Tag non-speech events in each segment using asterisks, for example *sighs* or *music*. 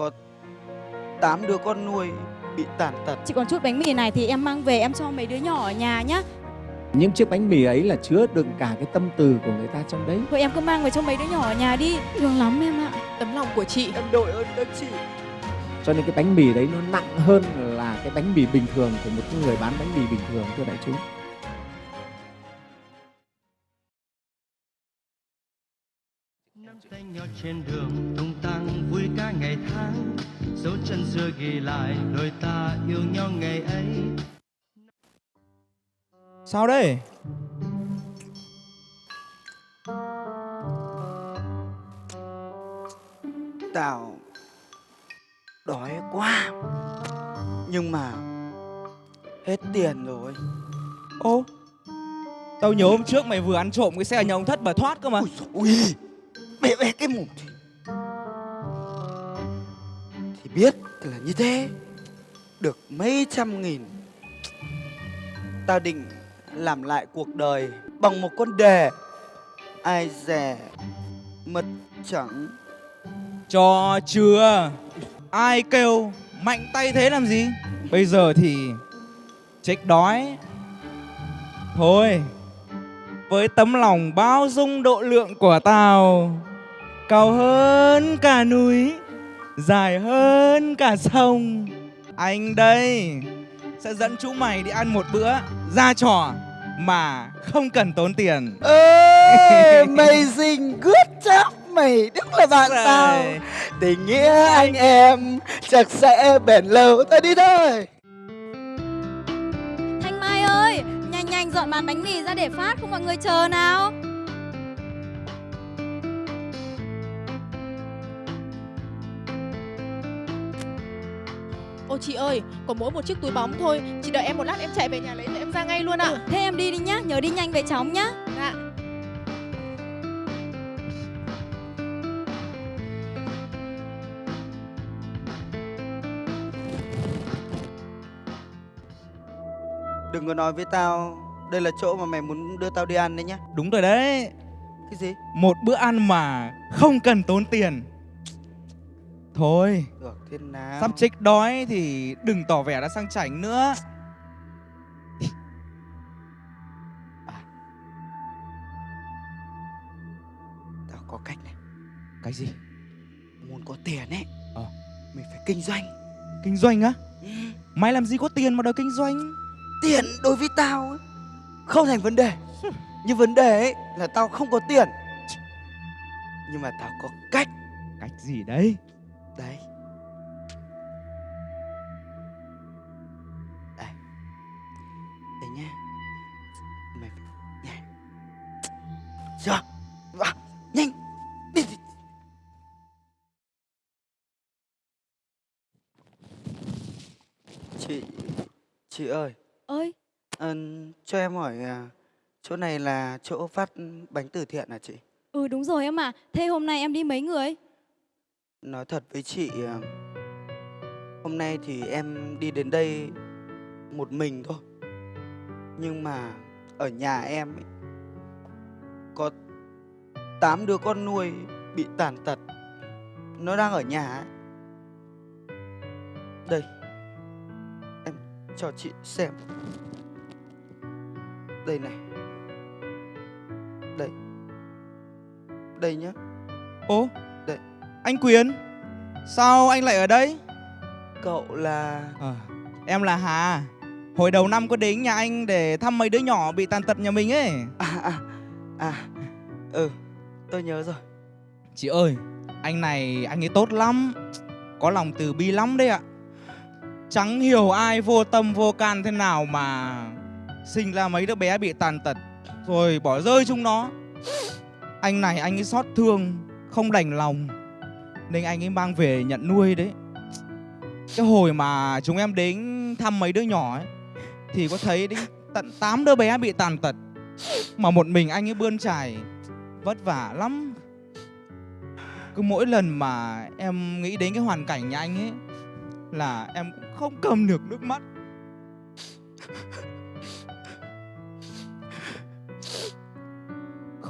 có 8 đứa con nuôi bị tàn tật. Chỉ còn chút bánh mì này thì em mang về em cho mấy đứa nhỏ ở nhà nhá. Những chiếc bánh mì ấy là chứa đựng cả cái tâm từ của người ta trong đấy. Thôi em cứ mang về cho mấy đứa nhỏ ở nhà đi. Thương lắm em ạ. Tấm lòng của chị Em đội ơn các chị. Cho nên cái bánh mì đấy nó nặng hơn là cái bánh mì bình thường của một người bán bánh mì bình thường thưa đại chúng. Tay nhau trên đường tung tăng vui ca ngày tháng dấu chân xưa ghi lại đôi ta yêu nhau ngày ấy Sao đây? Tao đói quá. Nhưng mà hết tiền rồi. Ô Tao nhớ hôm trước mày vừa ăn trộm cái xe nhà ông thất mà thoát cơ mà Ui ui. Bẻ bẻ cái mồm thì Thì biết là như thế. Được mấy trăm nghìn. Tao định làm lại cuộc đời Bằng một con đề. Ai dè Mật chẳng. Cho chưa? Ai kêu Mạnh tay thế làm gì? Bây giờ thì Chết đói. Thôi, Với tấm lòng bao dung độ lượng của tao Cao hơn cả núi Dài hơn cả sông. Anh đây Sẽ dẫn chúng mày đi ăn một bữa Ra trò Mà không cần tốn tiền. Ê, Amazing Good job Mày đúng là bạn tao. Rồi. Tình nghĩa anh em Chắc sẽ bền lâu. Ta đi thôi. Thanh Mai ơi, nhanh nhanh dọn bàn bánh mì ra để phát không mọi người chờ nào. Ô chị ơi Có mỗi một chiếc túi bóng thôi. Chị đợi em một lát em chạy về nhà lấy rồi em ra ngay luôn ạ. Ừ, thế em đi đi nhá, nhớ đi nhanh về chóng nhá. Dạ. Đừng có nói với tao Đây là chỗ mà mày muốn đưa tao đi ăn đấy nhá. Đúng rồi đấy. Cái gì? Một bữa ăn mà không cần tốn tiền Thôi Được thế nào Sắp chết đói thì đừng tỏ vẻ đã sang chảnh nữa Tao có cách này Cái gì? Muốn có tiền ấy Ờ. Mình phải kinh doanh Kinh doanh á? Ừ. Mày làm gì có tiền mà đòi kinh doanh? Tiền đối với tao ấy, Không thành vấn đề Nhưng vấn đề ấy là tao không có tiền Nhưng mà tao có cách Cách gì đấy? Đấy. Đây. Đây nhá. Mày phải nhảy. Chưa. Vào Nhanh. Đi, đi. Chị Chị ơi. Ơi, ờ, Cho em hỏi à, Chỗ này là chỗ phát bánh từ thiện à chị? Ừ đúng rồi em ạ. Thế hôm nay em đi mấy người? Nói thật với chị ờ, Hôm nay thì em đi đến đây Một mình thôi. Nhưng mà Ở nhà em ấy, Có 8 đứa con nuôi Bị tàn tật. Nó đang ở nhà ấy. Đây Em cho chị xem. Đây này. Đây. Đây nhá. Ô! Anh Quyền Sao anh lại ở đây? Cậu là À, em là Hà. Hồi đầu năm có đến nhà anh để thăm mấy đứa nhỏ bị tàn tật nhà mình ấy. À à à. Ừ tôi nhớ rồi. Chị ơi Anh này anh ấy tốt lắm. Có lòng từ bi lắm đấy ạ. Chẳng hiểu ai vô tâm vô can thế nào mà Sinh ra mấy đứa bé bị tàn tật Rồi bỏ rơi chúng nó. Anh này anh ấy xót thương Không đành lòng nên anh ấy mang về nhận nuôi đấy. Cái hồi mà chúng em đến thăm mấy đứa nhỏ ấy, Thì có thấy đến tận 8 đứa bé bị tàn tật, Mà một mình anh ấy bươn trải Vất vả lắm. Cứ mỗi lần mà em nghĩ đến cái hoàn cảnh nhà anh ấy, là em cũng không cầm được nước mắt.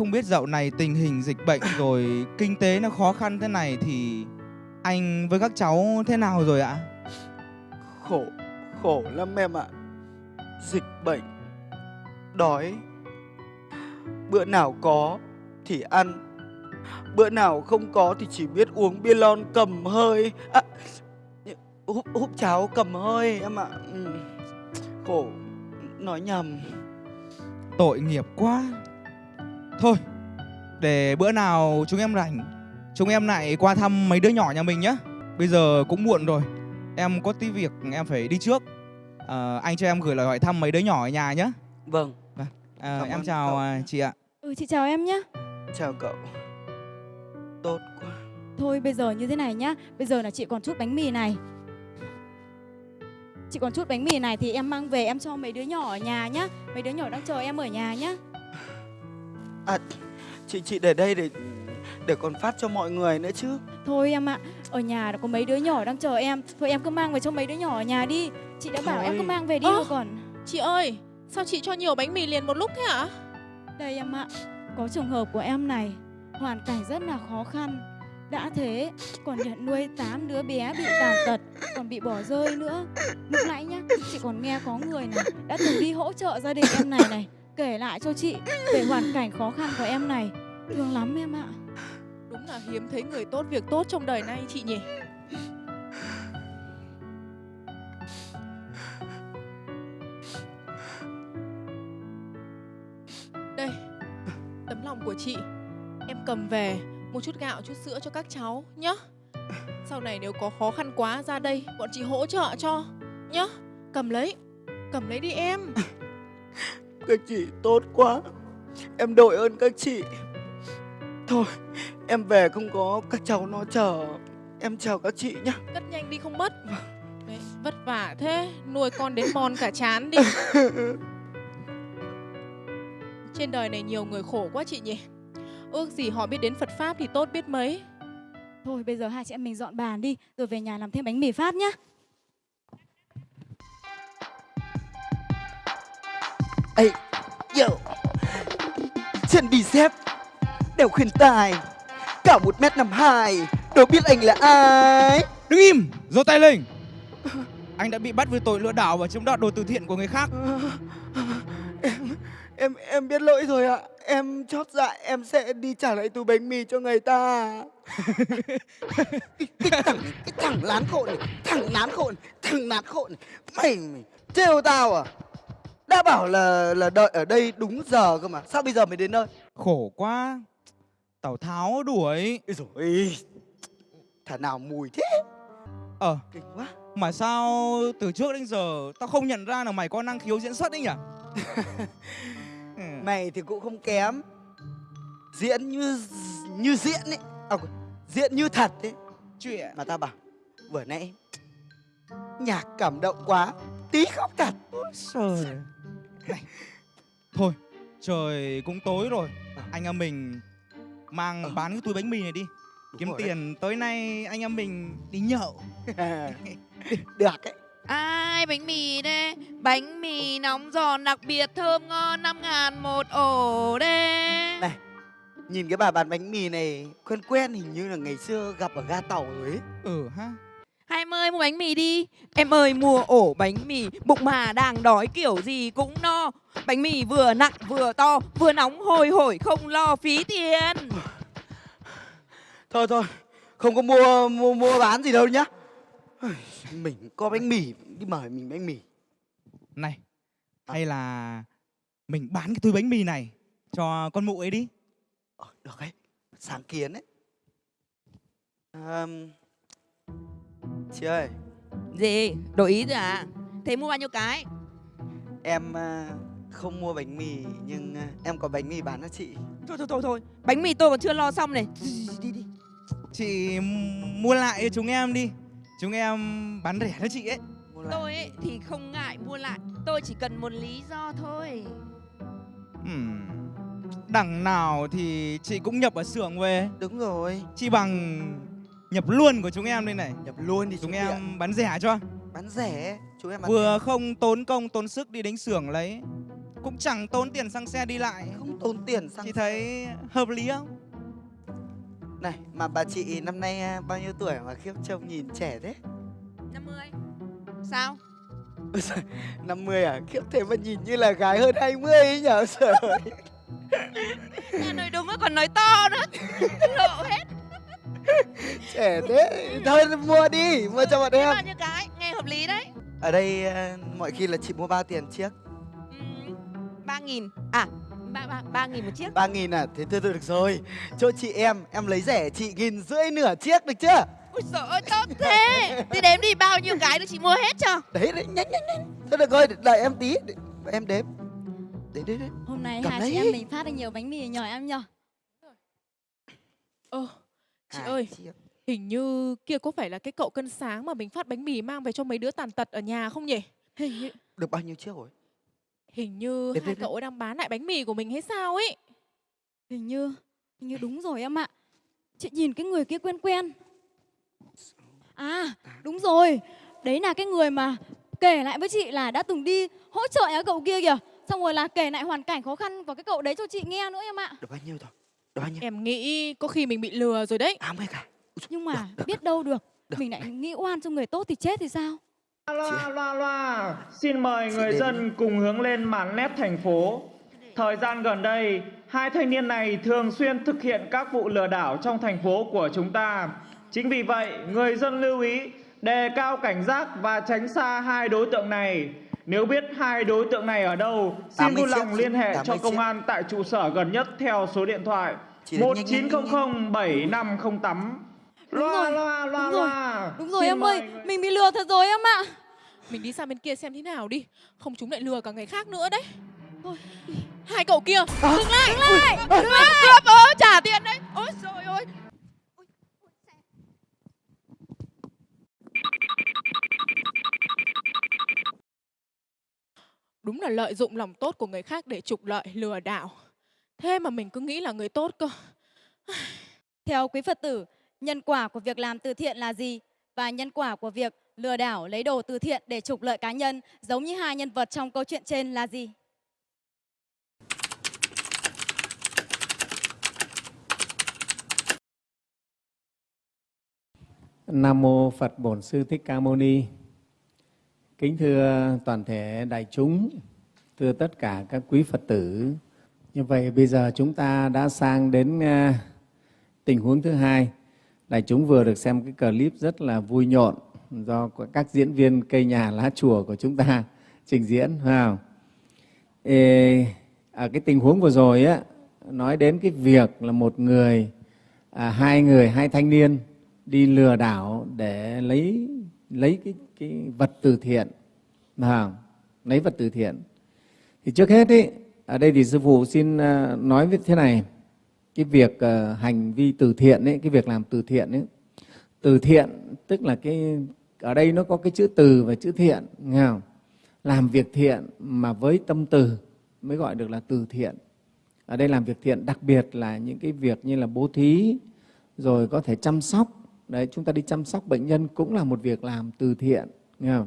Không biết dạo này tình hình dịch bệnh rồi kinh tế nó khó khăn thế này thì Anh với các cháu thế nào rồi ạ? Khổ, khổ lắm em ạ. Dịch bệnh, đói. Bữa nào có thì ăn, bữa nào không có thì chỉ biết uống bia lon cầm hơi. À, húp, húp cháo cầm hơi em ạ. Ừ. Khổ, nói nhầm. Tội nghiệp quá. Thôi, để bữa nào chúng em rảnh, chúng em lại qua thăm mấy đứa nhỏ nhà mình nhé. Bây giờ cũng muộn rồi, em có tí việc em phải đi trước. Ờ, anh cho em gửi lời hỏi thăm mấy đứa nhỏ ở nhà nhé. Vâng, Ờ, Cảm em chào cậu. à, chị ạ. Ừ chị chào em nhé. chào cậu. Tốt quá. Thôi bây giờ như thế này nhá. Bây giờ là chị còn chút bánh mì này. Chị còn chút bánh mì này thì em mang về em cho mấy đứa nhỏ ở nhà nhá. Mấy đứa nhỏ đang chờ em ở nhà nhá. À, chị chị để đây để để còn phát cho mọi người nữa chứ. Thôi em ạ, ở nhà đã có mấy đứa nhỏ đang chờ em. Thôi em cứ mang về cho mấy đứa nhỏ ở nhà đi. Chị đã bảo em cứ Thôi. mang về đi rồi còn. Chị ơi, sao chị cho nhiều bánh mì liền một lúc thế hả? Đây em ạ, có trường hợp của em này, hoàn cảnh rất là khó khăn. Đã thế, còn nhận nuôi 8 đứa bé bị tàn tật, còn bị bỏ rơi nữa. Lúc nãy nhá, chị còn nghe có người này đã từng đi hỗ trợ gia đình em này này, kể lại cho chị về hoàn cảnh khó khăn của em này. Thương lắm em ạ. Đúng là hiếm thấy người tốt việc tốt trong đời này chị nhỉ. Đây, tấm lòng của chị. Em cầm về một chút gạo, chút sữa cho các cháu nhá. Sau này nếu có khó khăn quá ra đây, bọn chị hỗ trợ cho nhá. Cầm lấy, cầm lấy đi em. Các chị tốt quá. Em đội ơn các chị. Thôi, em về không có các cháu nó chờ. Em chào các chị nhá. Cất nhanh đi không mất. Đấy, vất vả thế, nuôi con đến mòn cả chán đi. *laughs* Trên đời này nhiều người khổ quá chị nhỉ. Ước gì họ biết đến Phật Pháp thì tốt biết mấy. Thôi bây giờ hai chị em mình dọn bàn đi, rồi về nhà làm thêm bánh mì Pháp nhá. Ê, yo. Chân bì xếp, đeo khuyên tài, cả một mét năm hai, đâu biết anh là ai. Đứng im, giơ tay lên. Anh đã bị bắt với tội lừa đảo và chiếm đoạt đồ từ thiện của người khác. Em em em biết lỗi rồi ạ. Em chót dạ em sẽ đi trả lại túi bánh mì cho người ta. *laughs* cái, cái thằng cái thằng lán khộn này, thằng lán khộn, thằng lán khộn. này. Mày, mày trêu tao à? Đã bảo là là đợi ở đây đúng giờ cơ mà. Sao bây giờ mới đến nơi? Khổ quá. Tào Tháo đuổi. Ôi dồi Thả nào mùi thế? Ờ, Kinh quá. mà sao từ trước đến giờ tao không nhận ra là mày có năng khiếu diễn xuất đấy nhỉ? *laughs* Mày thì cũng không kém. Diễn như như diễn ấy. À, diễn như thật ấy. Chuyện. Mà tao bảo vừa nãy nhạc cảm động quá, tí khóc thật. Trời. Này. Thôi, trời cũng tối rồi. Anh em mình mang Ờ. bán cái túi bánh mì này đi. Đúng Kiếm rồi đấy. tiền tối nay anh em mình đi nhậu. *laughs* Được ấy. Ai bánh mì đây? Bánh mì nóng giòn đặc biệt thơm ngon 5 ngàn một ổ đây. Này. Nhìn cái bà bán bánh mì này quen quen hình như là ngày xưa gặp ở ga tàu rồi ấy. Ừ ha. Hai em ơi mua bánh mì đi. Em ơi mua ổ bánh mì, bụng mà đang đói kiểu gì cũng no. Bánh mì vừa nặng vừa to, vừa nóng hôi hổi không lo phí tiền. Thôi thôi, không có mua mua mua bán gì đâu nhá. Mình có bánh mì đi mời mình bánh mì. Này, hay là mình bán cái túi bánh mì này cho con mụ ấy đi. Ờ, được ấy, sáng kiến ấy. Ờm, chị ơi, Gì? Đổi ý rồi à? Thế mua bao nhiêu cái? em à, không mua bánh mì nhưng à, em có bánh mì bán cho chị. Thôi thôi thôi thôi, bánh mì tôi còn chưa lo xong này. Đi đi. Chị mua lại cho chúng em đi. Chúng em bán rẻ cho chị ấy. Tôi ấy thì không ngại mua lại, tôi chỉ cần một lý do thôi. Ừm, Đằng nào thì chị cũng nhập ở xưởng về. Đúng rồi, Chi bằng nhập luôn của chúng em đây này. nhập luôn đi Chúng xuống em bán rẻ cho. bán rẻ, chúng em bán Vừa không tốn công tốn sức đi đến xưởng lấy. Cũng chẳng tốn tiền xăng xe đi lại. không tốn tiền xăng Chị thấy hợp lý không? Này, mà bà chị năm nay à, bao nhiêu tuổi mà khiếp trông nhìn trẻ thế? 50 Sao? Ôi giời, 50 à? Khiếp thế mà nhìn như là gái hơn 20 ấy nhở? Trời *laughs* nói đúng rồi còn nói to nữa Lộ hết *laughs* Trẻ thế. Thôi mua đi, mua cho bọn em. bao nhiêu cái Nghe hợp lý đấy Ở đây à, mọi khi là chị mua bao tiền chiếc? ừ, 3 nghìn À ba, ba, ba nghìn một chiếc 3 nghìn à? Thế thôi được rồi. Chỗ chị em, em lấy rẻ chị nghìn rưỡi nửa chiếc được chưa? Ôi trời ơi tốt thế Thì đếm đi bao nhiêu cái được chị mua hết cho Đấy, đấy, nhanh nhanh nhanh. Thôi được rồi, đợi em tí. Em đếm. Đấy, đấy, đấy. Hôm nay Cầm hai chị em mình phát được nhiều bánh mì nhờ em nhờ. Ơ, chị Hai ơi, chiếc. hình như kia có phải là cái cậu cân sáng mà mình phát bánh mì mang về cho mấy đứa tàn tật ở nhà không nhỉ? Hình như Được bao nhiêu chiếc rồi? Hình như Đếm, hai đếm, cậu ấy đang bán lại bánh mì của mình hay sao ấy. hình như hình như đúng rồi em ạ. Chị nhìn cái người kia quen quen. À, đúng rồi. Đấy là cái người mà kể lại với chị là đã từng đi hỗ trợ cái cậu kia kìa. Xong rồi là kể lại hoàn cảnh khó khăn của cái cậu đấy cho chị nghe nữa em ạ. Được bao nhiêu rồi? Bao nhiêu? Em nghĩ có khi mình bị lừa rồi đấy. 80 cả. Nhưng mà được, được, biết đâu được, được. mình lại nghĩ oan cho người tốt thì chết thì sao? Loa loa loa, xin mời Chị người đến. dân cùng hướng lên màn led thành phố. Thời gian gần đây, hai thanh niên này thường xuyên thực hiện các vụ lừa đảo trong thành phố của chúng ta. Chính vì vậy, người dân lưu ý đề cao cảnh giác và tránh xa hai đối tượng này. Nếu biết hai đối tượng này ở đâu, xin 80 vui lòng liên hệ 80 cho công chiếc. an tại trụ sở gần nhất theo số điện thoại Chị đến nhanh, nhanh, nhanh, 1900 7508. Đúng Loa rồi, loa loa đúng rồi, loa. Đúng rồi em ơi, mình bị lừa thật rồi em ạ. Mình đi sang bên kia xem thế nào đi. Không chúng lại lừa cả người khác nữa đấy. Thôi, hai cậu kia, dừng lại, dừng lại, dừng lại, cướp trả tiền đấy. Ôi trời ơi. Đúng là lợi dụng lòng tốt của người khác để trục lợi lừa đảo. Thế mà mình cứ nghĩ là người tốt cơ. *sighs* Theo quý Phật tử, nhân quả của việc làm từ thiện là gì? Và nhân quả của việc lừa đảo lấy đồ từ thiện để trục lợi cá nhân giống như hai nhân vật trong câu chuyện trên là gì? Nam mô Phật Bổn Sư Thích Ca Mâu Ni. Kính thưa toàn thể đại chúng, thưa tất cả các quý Phật tử. Như vậy bây giờ chúng ta đã sang đến à, tình huống thứ hai. Đại chúng vừa được xem cái clip rất là vui nhộn do các diễn viên cây nhà lá chùa của chúng ta *laughs* trình diễn, phải? Ê, ở cái tình huống vừa rồi á nói đến cái việc là một người à, hai người hai thanh niên đi lừa đảo để lấy lấy cái cái vật từ thiện. À, lấy vật từ thiện. Thì trước hết ý, ở đây thì sư phụ xin à, nói với thế này. Cái việc uh, hành vi từ thiện ấy cái việc làm từ thiện ấy từ thiện tức là cái ở đây nó có cái chữ từ và chữ thiện nghe không? làm việc thiện mà với tâm từ mới gọi được là từ thiện. Ở đây làm việc thiện đặc biệt là những cái việc như là bố thí rồi có thể chăm sóc đấy chúng ta đi chăm sóc bệnh nhân cũng là một việc làm từ thiện nghe không?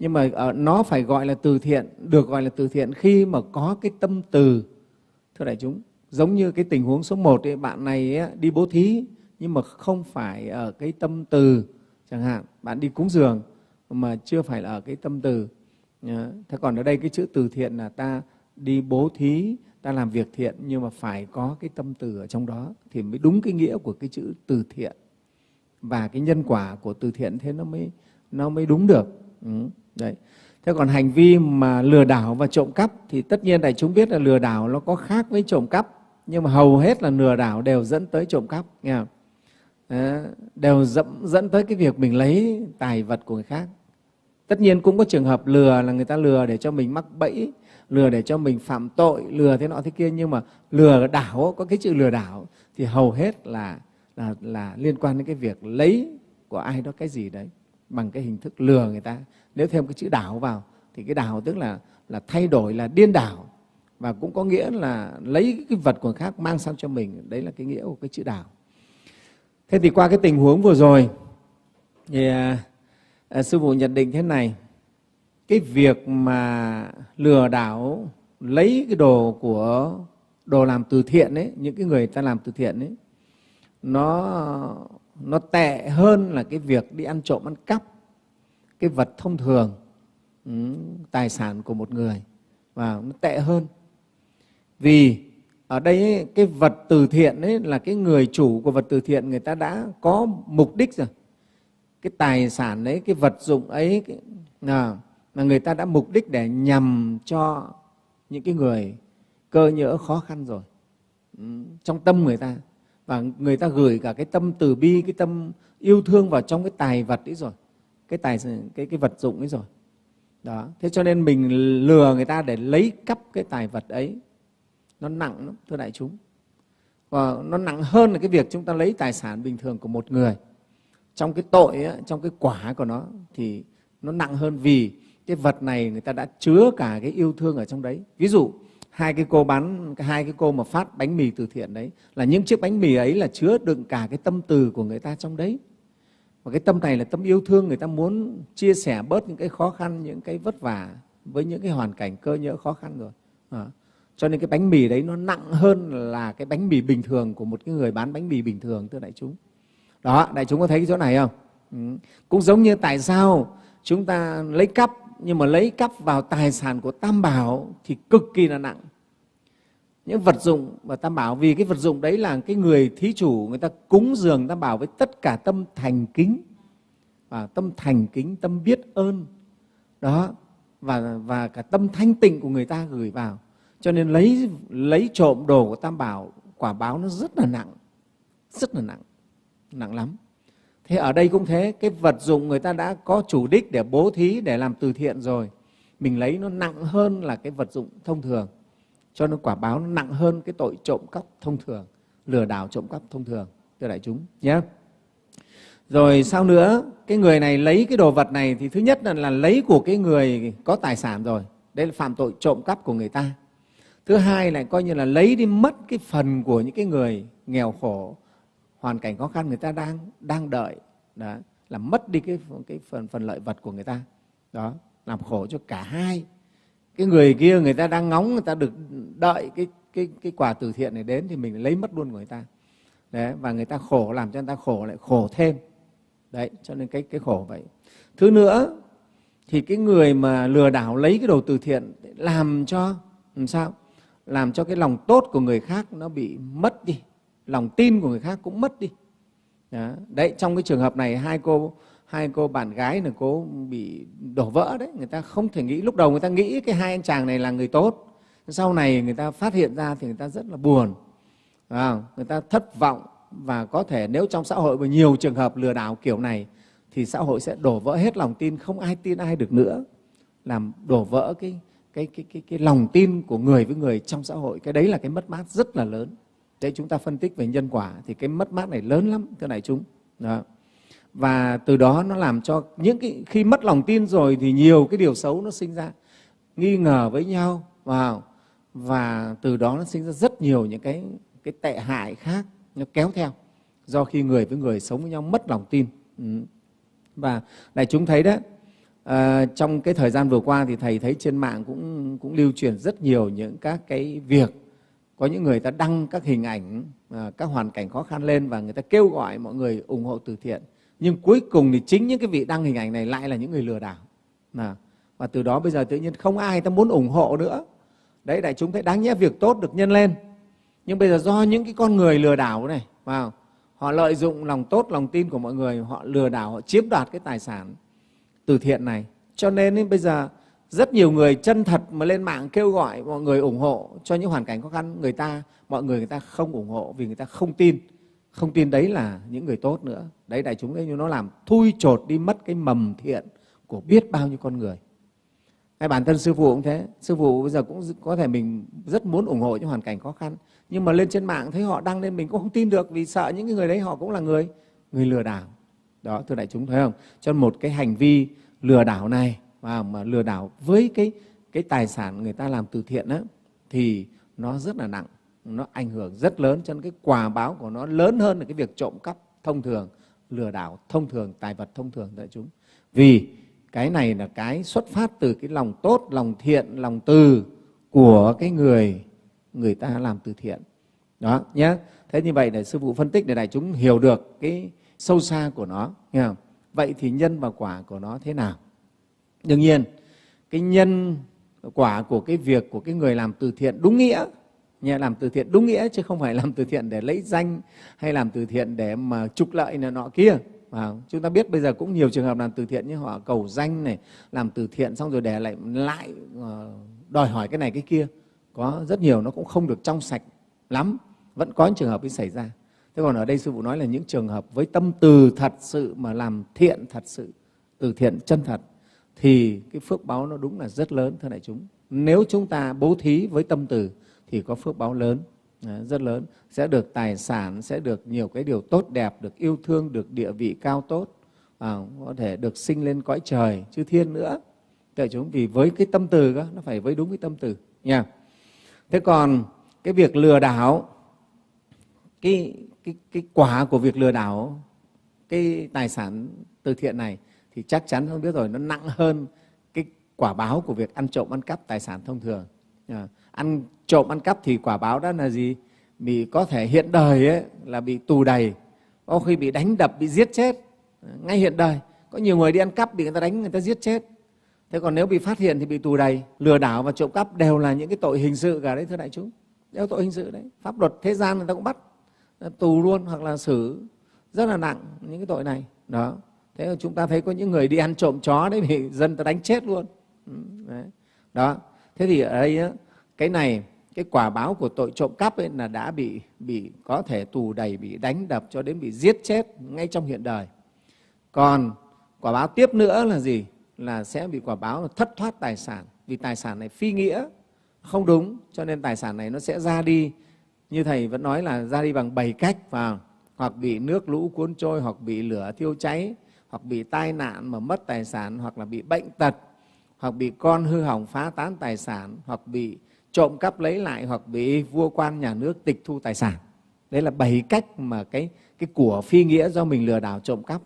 nhưng mà ờ, nó phải gọi là từ thiện được gọi là từ thiện khi mà có cái tâm từ. Thưa đại chúng giống như cái tình huống số 1 ấy, bạn này ấy, đi bố thí nhưng mà không phải ở cái tâm từ chẳng hạn. Bạn đi cúng dường mà chưa phải là ở cái tâm từ. Thế còn ở đây cái chữ từ thiện là ta đi bố thí ta làm việc thiện nhưng mà phải có cái tâm từ ở trong đó thì mới đúng cái nghĩa của cái chữ từ thiện và cái nhân quả của từ thiện thế nó mới nó mới đúng được ừ. đấy thế còn hành vi mà lừa đảo và trộm cắp thì tất nhiên đại chúng biết là lừa đảo nó có khác với trộm cắp nhưng mà hầu hết là lừa đảo đều dẫn tới trộm cắp nghe không? Đều dẫn, dẫn tới cái việc mình lấy tài vật của người khác tất nhiên cũng có trường hợp lừa là người ta lừa để cho mình mắc bẫy lừa để cho mình phạm tội lừa thế nọ thế kia nhưng mà lừa đảo có cái chữ lừa đảo thì hầu hết là là, là liên quan đến cái việc lấy của ai đó cái gì đấy bằng cái hình thức lừa người ta. Nếu thêm cái chữ đảo vào thì cái đảo tức là là thay đổi là điên đảo. Và cũng có nghĩa là lấy cái vật của người khác mang sang cho mình. Đấy là cái nghĩa của cái chữ đảo. Thế thì qua cái tình huống vừa rồi thì à, à, sư phụ nhận định thế này. Cái việc mà lừa đảo lấy cái đồ của đồ làm từ thiện ấy những cái người ta làm từ thiện ấy nó nó tệ hơn là cái việc đi ăn trộm ăn cắp cái vật thông thường ừ, tài sản của một người và nó tệ hơn. Vì ở đây ấy, cái vật từ thiện ấy là cái người chủ của vật từ thiện người ta đã có mục đích rồi. Cái tài sản đấy cái vật dụng ấy cái, à, mà người ta đã mục đích để nhằm cho những cái người cơ nhỡ khó khăn rồi. Ừ, trong tâm người ta và người ta gửi cả cái tâm từ bi cái tâm yêu thương vào trong cái tài vật ấy rồi. Cái tài cái cái vật dụng ấy rồi. Đó. Thế cho nên mình lừa người ta để lấy cắp cái tài vật ấy. Nó nặng lắm thưa đại chúng. Và nó nặng hơn là cái việc chúng ta lấy tài sản bình thường của một người. Trong cái tội ấy, trong cái quả của nó thì nó nặng hơn vì cái vật này người ta đã chứa cả cái yêu thương ở trong đấy. Ví dụ hai cái cô bán, hai cái cô mà phát bánh mì từ thiện đấy, là những chiếc bánh mì ấy là chứa đựng cả cái tâm từ của người ta trong đấy và cái tâm này là tâm yêu thương, người ta muốn chia sẻ bớt những cái khó khăn, những cái vất vả với những cái hoàn cảnh cơ nhỡ khó khăn rồi à. cho nên cái bánh mì đấy nó nặng hơn là cái bánh mì bình thường của một cái người bán bánh mì bình thường, thưa đại chúng đó, đại chúng có thấy cái chỗ này không ừ. cũng giống như tại sao chúng ta lấy cắp nhưng mà lấy cắp vào tài sản của tam bảo thì cực kỳ là nặng. Những vật dụng và tam bảo, vì cái vật dụng đấy là cái người thí chủ, người ta cúng dường tam bảo với tất cả tâm thành kính. Và tâm thành kính, tâm biết ơn. Đó, và và cả tâm thanh tịnh của người ta gửi vào. Cho nên lấy lấy trộm đồ của tam bảo, quả báo nó rất là nặng. Rất là nặng. Nặng lắm thế ở đây cũng thế cái vật dụng người ta đã có chủ đích để bố thí để làm từ thiện rồi. Mình lấy nó nặng hơn là cái vật dụng thông thường cho nên quả báo nó nặng hơn cái tội trộm cắp thông thường lừa đảo trộm cắp thông thường thưa đại chúng nhé. Rồi sau nữa? Cái người này lấy cái đồ vật này thì thứ nhất là, là lấy của cái người có tài sản rồi đây là phạm tội trộm cắp của người ta. Thứ hai lại coi như là lấy đi mất cái phần của những cái người nghèo khổ hoàn cảnh khó khăn người ta đang đang đợi đó là mất đi cái cái phần phần lợi vật của người ta. Đó, làm khổ cho cả hai. Cái người kia, người ta đang ngóng, người ta được đợi cái cái cái quả từ thiện này đến thì mình lấy mất luôn của người ta. Đấy, và người ta khổ, làm cho người ta khổ lại khổ thêm. Đấy, cho nên cái cái khổ vậy. Thứ nữa, thì cái người mà lừa đảo lấy cái đồ từ thiện làm cho, làm sao? Làm cho cái lòng tốt của người khác nó bị mất đi. Lòng tin của người khác cũng mất đi đấy trong cái trường hợp này hai cô hai cô bạn gái là cô bị đổ vỡ đấy. Người ta không thể nghĩ lúc đầu người ta nghĩ cái hai anh chàng này là người tốt. Sau này người ta phát hiện ra thì người ta rất là buồn. À, người ta thất vọng và có thể nếu trong xã hội mà nhiều trường hợp lừa đảo kiểu này thì xã hội sẽ đổ vỡ hết lòng tin không ai tin ai được nữa. Làm đổ vỡ cái cái cái cái cái lòng tin của người với người trong xã hội. Cái đấy là cái mất mát rất là lớn đấy chúng ta phân tích về nhân quả thì cái mất mát này lớn lắm thưa đại chúng. Đó. Và từ đó nó làm cho những cái khi mất lòng tin rồi thì nhiều cái điều xấu nó sinh ra. Nghi ngờ với nhau vào. Và từ đó nó sinh ra rất nhiều những cái cái tệ hại khác nó kéo theo do khi người với người sống với nhau mất lòng tin. Ừ. và đại chúng thấy đấy à, ờ, trong cái thời gian vừa qua thì thầy thấy trên mạng cũng cũng lưu truyền rất nhiều những các cái việc có những người ta đăng các hình ảnh à, các hoàn cảnh khó khăn lên và người ta kêu gọi mọi người ủng hộ từ thiện. Nhưng cuối cùng thì chính những cái vị đăng hình ảnh này lại là những người lừa đảo. À, và từ đó bây giờ tự nhiên không ai ta muốn ủng hộ nữa. Đấy đại chúng thấy đáng nhẽ việc tốt được nhân lên. Nhưng bây giờ do những cái con người lừa đảo này vào họ lợi dụng lòng tốt lòng tin của mọi người họ lừa đảo họ chiếm đoạt cái tài sản từ thiện này. Cho nên bây giờ rất nhiều người chân thật mà lên mạng kêu gọi mọi người ủng hộ cho những hoàn cảnh khó khăn, người ta, mọi người người ta không ủng hộ vì người ta không tin. Không tin đấy là những người tốt nữa. Đấy, đại chúng ấy, nó làm thui chột đi mất cái mầm thiện của biết bao nhiêu con người. Hay bản thân sư phụ cũng thế. Sư phụ bây giờ cũng có thể mình rất muốn ủng hộ những hoàn cảnh khó khăn, nhưng mà lên trên mạng thấy họ đăng lên mình cũng không tin được vì sợ những người đấy họ cũng là người người lừa đảo. Đó, thưa đại chúng, thấy không? Cho một cái hành vi lừa đảo này và mà lừa đảo với cái cái tài sản người ta làm từ thiện đó, thì nó rất là nặng nó ảnh hưởng rất lớn cho nên cái quả báo của nó lớn hơn là cái việc trộm cắp thông thường lừa đảo thông thường tài vật thông thường đại chúng. Vì cái này là cái xuất phát từ cái lòng tốt lòng thiện lòng từ của cái người người ta làm từ thiện. Đó nhé thế như vậy để sư phụ phân tích để đại chúng hiểu được cái sâu xa của nó nghe không? vậy thì nhân và quả của nó thế nào? Đương nhiên, cái nhân quả của cái việc của cái người làm từ thiện đúng nghĩa nhà làm từ thiện đúng nghĩa chứ không phải làm từ thiện để lấy danh hay làm từ thiện để mà trục lợi này nọ kia. Và chúng ta biết bây giờ cũng nhiều trường hợp làm từ thiện như họ cầu danh này, làm từ thiện xong rồi để lại lại ờ, đòi hỏi cái này cái kia. Có rất nhiều, nó cũng không được trong sạch lắm, vẫn có những trường hợp ấy xảy ra. Thế còn ở đây sư phụ nói là những trường hợp với tâm từ thật sự mà làm thiện thật sự, từ thiện chân thật thì cái phước báo nó đúng là rất lớn thưa đại chúng. Nếu chúng ta bố thí với tâm từ thì có phước báo lớn à, rất lớn. Sẽ được tài sản sẽ được nhiều cái điều tốt đẹp được yêu thương được địa vị cao tốt à, có thể được sinh lên cõi trời chư thiên nữa. Đại chúng vì với cái tâm từ đó, nó phải với đúng cái tâm từ nha. Thế còn cái việc lừa đảo cái, cái, cái quả của việc lừa đảo cái tài sản từ thiện này thì chắc chắn không biết rồi nó nặng hơn cái quả báo của việc ăn trộm ăn cắp tài sản thông thường. À, ăn trộm ăn cắp thì quả báo đó là gì? Bị có thể hiện đời ấy, là bị tù đầy. Có khi bị đánh đập bị giết chết. Ngay hiện đời có nhiều người đi ăn cắp bị người ta đánh người ta giết chết. Thế còn nếu bị phát hiện thì bị tù đầy. Lừa đảo và trộm cắp đều là những cái tội hình sự cả đấy thưa đại chúng. Đều tội hình sự đấy. Pháp luật thế gian người ta cũng bắt tù luôn hoặc là xử. Rất là nặng những cái tội này. Đó thế mà chúng ta thấy có những người đi ăn trộm chó đấy bị *laughs* dân ta đánh chết luôn. Ừ, đấy. đó. Thế thì ở đây á, cái này cái quả báo của tội trộm cắp ấy là đã bị bị có thể tù đầy bị đánh đập cho đến bị giết chết ngay trong hiện đời. Còn quả báo tiếp nữa là gì? Là sẽ bị quả báo là thất thoát tài sản. Vì tài sản này phi nghĩa không đúng cho nên tài sản này nó sẽ ra đi. Như thầy vẫn nói là ra đi bằng bảy cách vào hoặc bị nước lũ cuốn trôi hoặc bị lửa thiêu cháy hoặc bị tai nạn mà mất tài sản hoặc là bị bệnh tật hoặc bị con hư hỏng phá tán tài sản hoặc bị trộm cắp lấy lại hoặc bị vua quan nhà nước tịch thu tài sản. Đấy là bảy cách mà cái cái của phi nghĩa do mình lừa đảo trộm cắp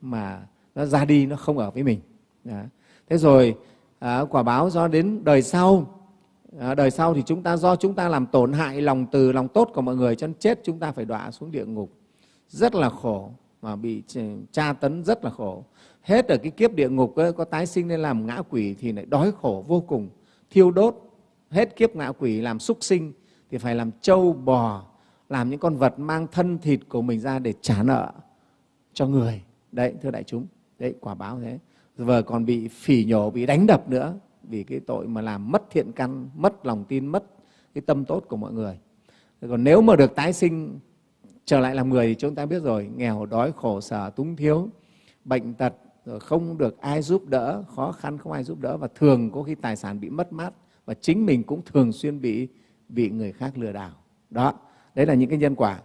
mà nó ra đi nó không ở với mình. Đó. thế rồi à, quả báo do đến đời sau. À, đời sau thì chúng ta do chúng ta làm tổn hại lòng từ lòng tốt của mọi người cho nên chết chúng ta phải đọa xuống địa ngục. Rất là khổ mà bị ừ, tra tấn rất là khổ. Hết ở cái kiếp địa ngục ấy, có tái sinh lên làm ngã quỷ thì lại đói khổ vô cùng thiêu đốt. Hết kiếp ngã quỷ làm súc sinh thì phải làm trâu bò làm những con vật mang thân thịt của mình ra để trả nợ cho người. Đấy thưa đại chúng đấy quả báo thế. Vừa còn bị phỉ nhổ bị đánh đập nữa vì cái tội mà làm mất thiện căn mất lòng tin mất cái tâm tốt của mọi người. Còn nếu mà được tái sinh trở lại làm người thì chúng ta biết rồi, nghèo, đói, khổ, sở, túng thiếu, bệnh tật, rồi không được ai giúp đỡ, khó khăn không ai giúp đỡ và thường có khi tài sản bị mất mát và chính mình cũng thường xuyên bị bị người khác lừa đảo. Đó, đấy là những cái nhân quả.